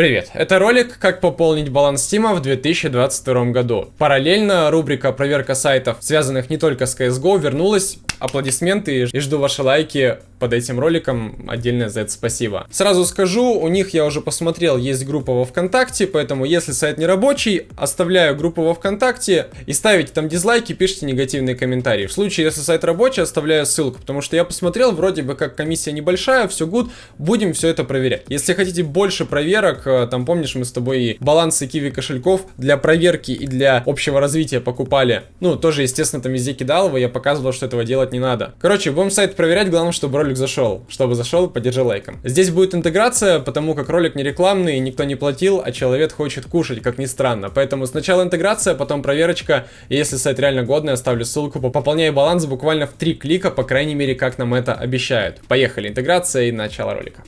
Привет, это ролик «Как пополнить баланс Стима в 2022 году». Параллельно рубрика «Проверка сайтов, связанных не только с CSGO» вернулась. Аплодисменты и жду ваши лайки под этим роликом. Отдельное за это спасибо. Сразу скажу, у них я уже посмотрел, есть группа во Вконтакте, поэтому если сайт не рабочий, оставляю группу во Вконтакте и ставите там дизлайки, пишите негативные комментарии. В случае, если сайт рабочий, оставляю ссылку, потому что я посмотрел, вроде бы как комиссия небольшая, все good, будем все это проверять. Если хотите больше проверок, Э, там помнишь, мы с тобой и балансы киви кошельков для проверки и для общего развития покупали. Ну, тоже, естественно, там везде кидал его, я показывал, что этого делать не надо. Короче, будем сайт проверять, главное, чтобы ролик зашел. Чтобы зашел, поддержи лайком. Здесь будет интеграция, потому как ролик не рекламный, никто не платил, а человек хочет кушать, как ни странно. Поэтому сначала интеграция, потом проверочка, и если сайт реально годный, оставлю ссылку, пополняй баланс буквально в три клика, по крайней мере, как нам это обещают. Поехали, интеграция и начало ролика.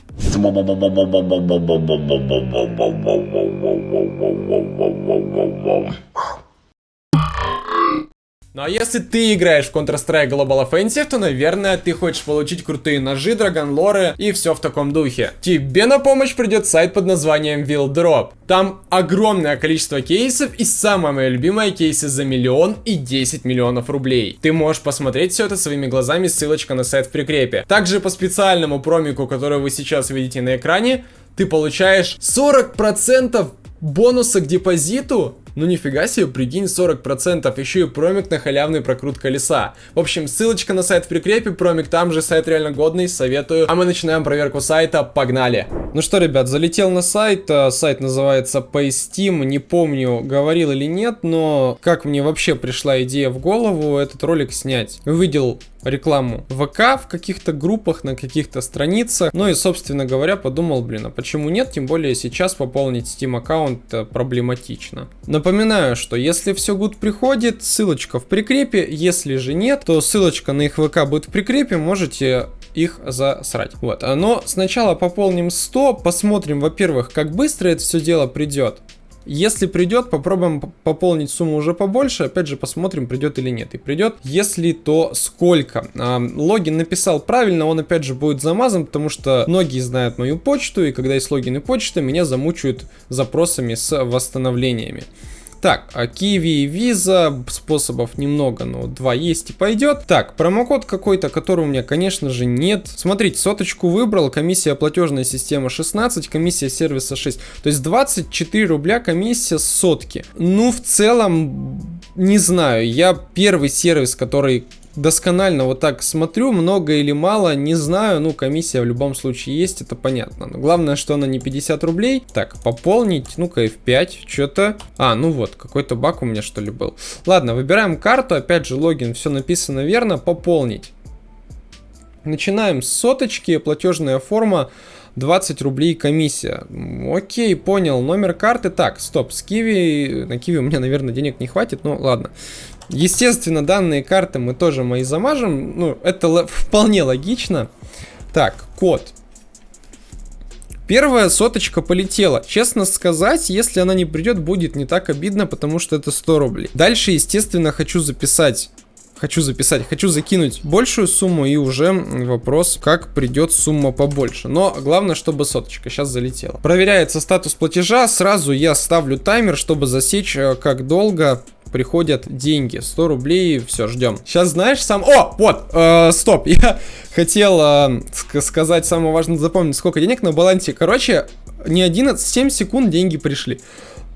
Ну а если ты играешь в Counter-Strike Global Offensive, то, наверное, ты хочешь получить крутые ножи, драгонлоры и все в таком духе. Тебе на помощь придет сайт под названием Drop. Там огромное количество кейсов и самое мое любимое кейсы за миллион и 10 миллионов рублей. Ты можешь посмотреть все это своими глазами, ссылочка на сайт в прикрепе. Также по специальному промику, который вы сейчас видите на экране, ты получаешь 40% бонуса к депозиту ну нифига себе, прикинь, 40%, еще и промик на халявный прокрут колеса. В общем, ссылочка на сайт в прикрепе, промик там же, сайт реально годный, советую. А мы начинаем проверку сайта, погнали! Ну что, ребят, залетел на сайт, э, сайт называется PaySteam, не помню, говорил или нет, но как мне вообще пришла идея в голову этот ролик снять. Увидел рекламу ВК в каких-то группах, на каких-то страницах. Ну и, собственно говоря, подумал, блин, а почему нет? Тем более сейчас пополнить Steam аккаунт э, проблематично. Напоминаю, что если все good приходит, ссылочка в прикрепе. Если же нет, то ссылочка на их ВК будет в прикрепе. Можете их засрать. Вот. Но сначала пополним 100, посмотрим, во-первых, как быстро это все дело придет. Если придет, попробуем пополнить сумму уже побольше. Опять же, посмотрим, придет или нет. И придет. Если, то сколько? А, логин написал правильно, он опять же будет замазан, потому что многие знают мою почту, и когда есть логин и почта, меня замучают запросами с восстановлениями. Так, а Kiwi и Visa, способов немного, но два есть и пойдет. Так, промокод какой-то, который у меня, конечно же, нет. Смотрите, соточку выбрал, комиссия платежная система 16, комиссия сервиса 6. То есть 24 рубля комиссия сотки. Ну, в целом, не знаю, я первый сервис, который досконально вот так смотрю, много или мало, не знаю, ну, комиссия в любом случае есть, это понятно. Но главное, что она не 50 рублей. Так, пополнить, ну-ка, F5, что-то... А, ну вот, какой-то баг у меня, что ли, был. Ладно, выбираем карту, опять же, логин, все написано верно, пополнить. Начинаем с соточки, платежная форма. 20 рублей комиссия. Окей, понял. Номер карты. Так, стоп, с Киви. На Киви у меня, наверное, денег не хватит. Ну, ладно. Естественно, данные карты мы тоже мои замажем. Ну, это вполне логично. Так, код. Первая соточка полетела. Честно сказать, если она не придет, будет не так обидно, потому что это 100 рублей. Дальше, естественно, хочу записать хочу записать, хочу закинуть большую сумму и уже вопрос, как придет сумма побольше. Но главное, чтобы соточка сейчас залетела. Проверяется статус платежа, сразу я ставлю таймер, чтобы засечь, э, как долго приходят деньги. 100 рублей, все, ждем. Сейчас знаешь сам... О, вот, э, стоп, я хотел э, сказать самое важное, запомнить, сколько денег на балансе. Короче, не 11, 7 секунд деньги пришли.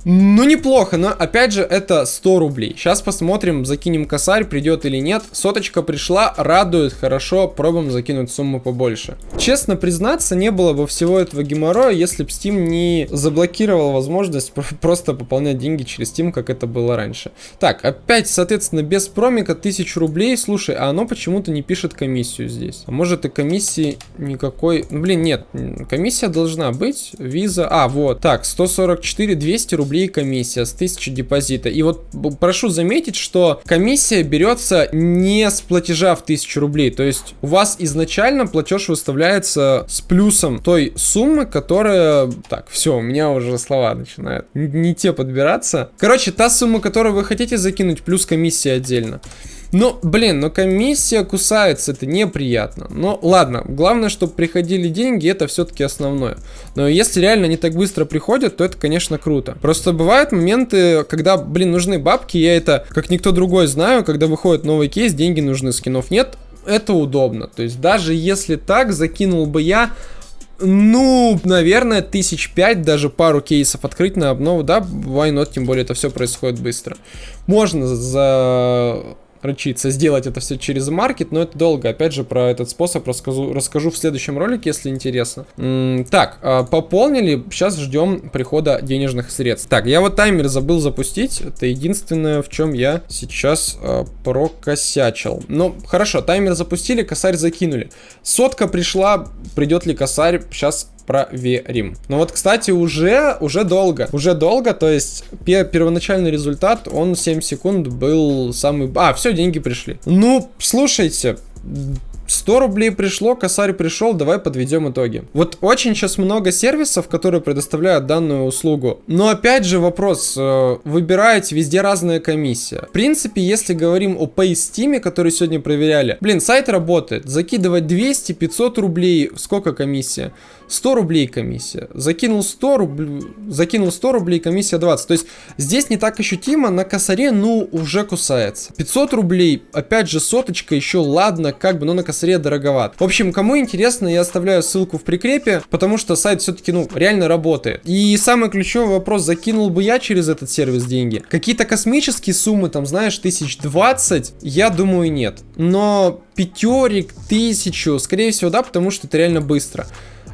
Ну, неплохо, но опять же, это 100 рублей. Сейчас посмотрим, закинем косарь, придет или нет. Соточка пришла, радует, хорошо, пробуем закинуть сумму побольше. Честно признаться, не было бы всего этого геморроя, если бы Steam не заблокировал возможность просто пополнять деньги через Steam, как это было раньше. Так, опять, соответственно, без промика 1000 рублей. Слушай, а оно почему-то не пишет комиссию здесь. А может и комиссии никакой... Ну, блин, нет, комиссия должна быть. Виза... А, вот. Так, 144, 200 рублей рублей комиссия с 1000 депозита. И вот прошу заметить, что комиссия берется не с платежа в 1000 рублей. То есть у вас изначально платеж выставляется с плюсом той суммы, которая... Так, все, у меня уже слова начинают не те подбираться. Короче, та сумма, которую вы хотите закинуть, плюс комиссия отдельно. Ну, блин, но комиссия кусается, это неприятно. Но ладно, главное, чтобы приходили деньги, это все-таки основное. Но если реально не так быстро приходят, то это, конечно, круто. Просто бывают моменты, когда, блин, нужны бабки, я это, как никто другой, знаю, когда выходит новый кейс, деньги нужны, скинов нет, это удобно. То есть даже если так, закинул бы я ну, наверное, тысяч пять, даже пару кейсов открыть на обнову, да, why not, тем более это все происходит быстро. Можно за рычиться, сделать это все через маркет, но это долго. Опять же, про этот способ расскажу, расскажу в следующем ролике, если интересно. М -м так, э, пополнили, сейчас ждем прихода денежных средств. Так, я вот таймер забыл запустить, это единственное, в чем я сейчас э, прокосячил. Ну, хорошо, таймер запустили, косарь закинули. Сотка пришла, придет ли косарь, сейчас проверим. Но вот, кстати, уже, уже долго. Уже долго, то есть пер первоначальный результат, он 7 секунд был самый... А, все, деньги пришли. Ну, слушайте, 100 рублей пришло, косарь пришел, давай подведем итоги. Вот очень сейчас много сервисов, которые предоставляют данную услугу. Но опять же вопрос, э, выбираете везде разная комиссия. В принципе, если говорим о PaySteam, который сегодня проверяли, блин, сайт работает. Закидывать 200-500 рублей, сколько комиссия? 100 рублей комиссия. Закинул 100 рублей, закинул 100 рублей, комиссия 20. То есть здесь не так ощутимо, на косаре, ну, уже кусается. 500 рублей, опять же, соточка, еще ладно, как бы, но на косаре косаре дороговат. В общем, кому интересно, я оставляю ссылку в прикрепе, потому что сайт все-таки, ну, реально работает. И самый ключевой вопрос, закинул бы я через этот сервис деньги? Какие-то космические суммы, там, знаешь, тысяч двадцать, я думаю, нет. Но пятерик, тысячу, скорее всего, да, потому что это реально быстро.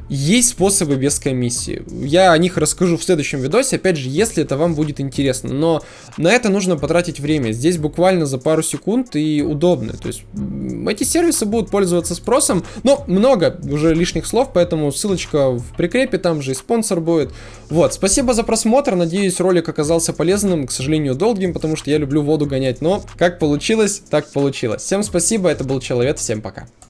Есть способы без комиссии. Я о них расскажу в следующем видосе, опять же, если это вам будет интересно. Но на это нужно потратить время. Здесь буквально за пару секунд и удобно. То есть эти сервисы будут пользоваться спросом. Но много уже лишних слов, поэтому ссылочка в прикрепе, там же и спонсор будет. Вот, спасибо за просмотр. Надеюсь, ролик оказался полезным. К сожалению, долгим, потому что я люблю воду гонять. Но как получилось, так получилось. Всем спасибо, это был Человек, всем пока.